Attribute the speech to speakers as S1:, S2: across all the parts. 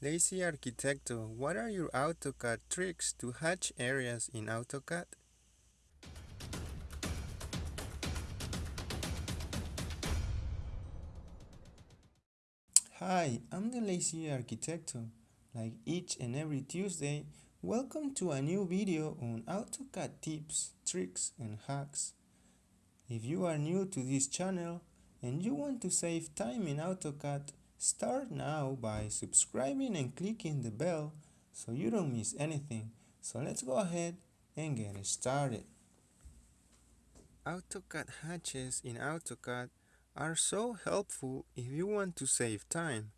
S1: Lazy Arquitecto, what are your AutoCAD tricks to hatch areas in AutoCAD? Hi, I'm the Lazy Arquitecto. Like each and every Tuesday, welcome to a new video on AutoCAD tips, tricks and hacks. If you are new to this channel and you want to save time in AutoCAD, Start now by subscribing and clicking the bell so you don't miss anything. So let's go ahead and get started. AutoCAD hatches in AutoCAD are so helpful if you want to save time.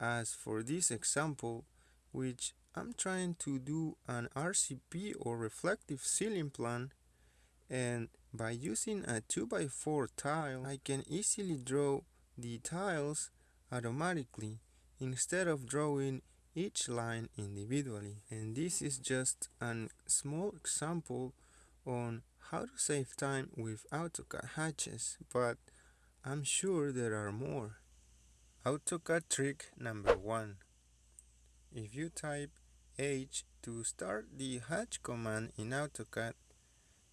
S1: As for this example, which I'm trying to do an RCP or reflective ceiling plan and by using a 2x4 tile I can easily draw the tiles automatically instead of drawing each line individually. And this is just a small example on how to save time with AutoCAD hatches, but I'm sure there are more. AutoCAD trick number one. If you type H to start the hatch command in AutoCAD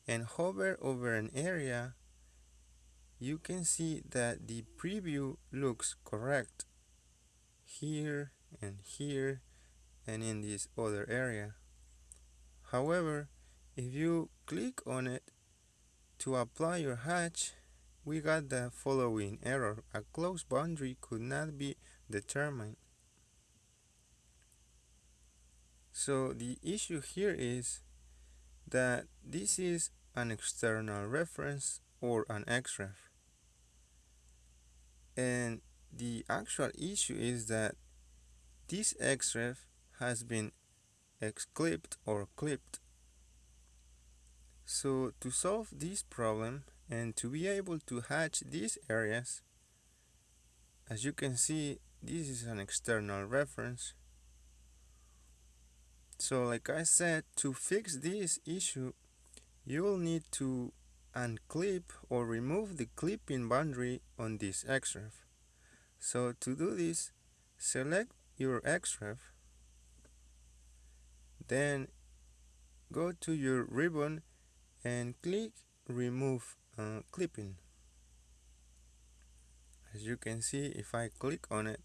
S1: and hover over an area, you can see that the preview looks correct here and here and in this other area. However, if you click on it to apply your hatch, we got the following error. A close boundary could not be determined. So the issue here is that this is an external reference or an XREF and the actual issue is that this XREF has been xclipped or clipped. So to solve this problem and to be able to hatch these areas, as you can see, this is an external reference. So like I said, to fix this issue, you will need to unclip or remove the clipping boundary on this XREF. So to do this, select your XREF, then go to your ribbon and click remove uh, clipping. As you can see, if I click on it,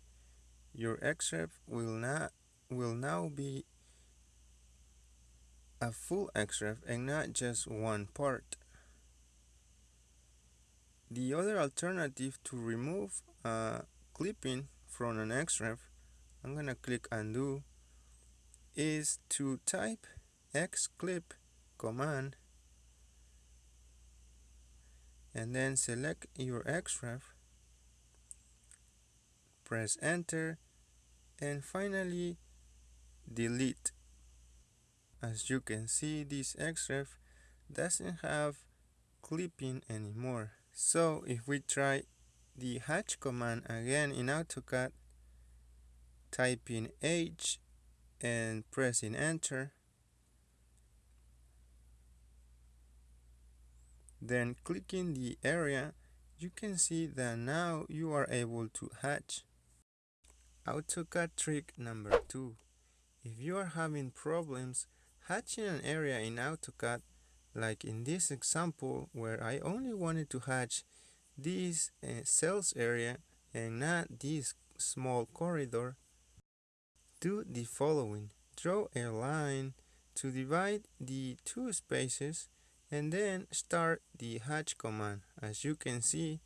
S1: your XREF will not will now be a full XREF and not just one part. The other alternative to remove a clipping from an XREF, I'm gonna click undo, is to type xclip command and then select your XREF, press enter and finally delete. As you can see this XREF doesn't have clipping anymore. So if we try the hatch command again in AutoCAD, typing H and pressing enter, then clicking the area, you can see that now you are able to hatch. AutoCAD trick number two. If you are having problems hatching an area in AutoCAD, like in this example where I only wanted to hatch this uh, cells area and not this small corridor, do the following. Draw a line to divide the two spaces and then start the hatch command. As you can see,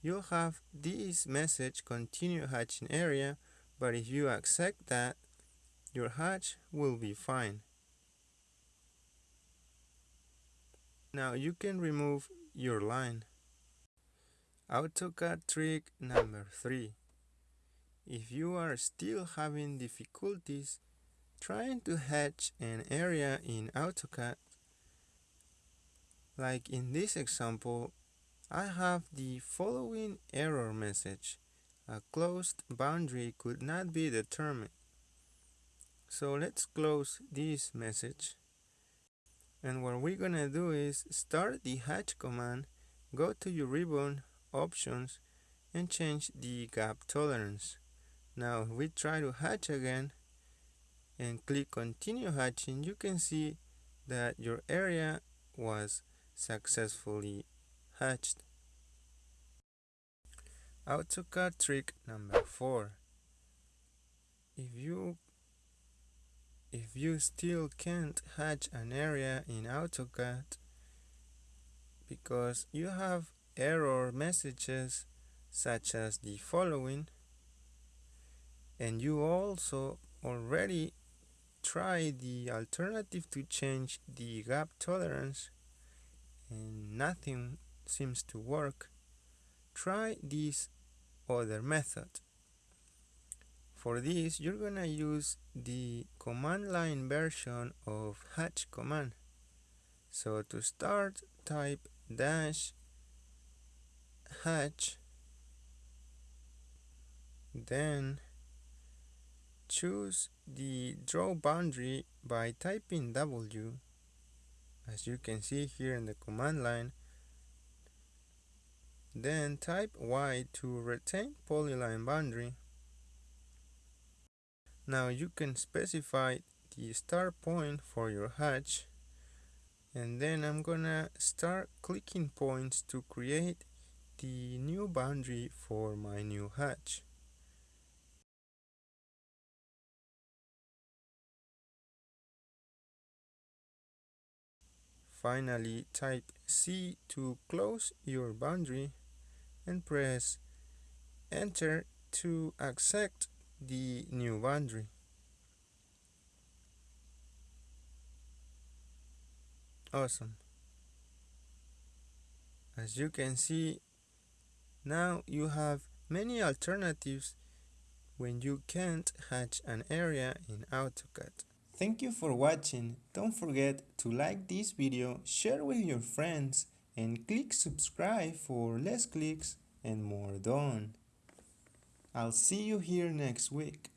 S1: you'll have this message continue hatching area, but if you accept that, your hatch will be fine. Now you can remove your line. AutoCAD trick number 3. If you are still having difficulties trying to hatch an area in AutoCAD, like in this example, I have the following error message. A closed boundary could not be determined. So let's close this message and what we're gonna do is start the hatch command go to your ribbon options and change the gap tolerance. Now we try to hatch again and click continue hatching you can see that your area was successfully hatched. AutoCAD trick number four. If you if you still can't hatch an area in AutoCAD because you have error messages such as the following and you also already try the alternative to change the gap tolerance and nothing seems to work try this other method for this you're gonna use the command line version of hatch command. So to start type dash hatch then choose the draw boundary by typing W. As you can see here in the command line then type Y to retain polyline boundary now you can specify the start point for your hatch and then I'm gonna start clicking points to create the new boundary for my new hatch. Finally, type C to close your boundary and press enter to accept the new boundary. Awesome. As you can see, now you have many alternatives when you can't hatch an area in AutoCAD. Thank you for watching. Don't forget to like this video, share with your friends, and click subscribe for less clicks and more done. I'll see you here next week.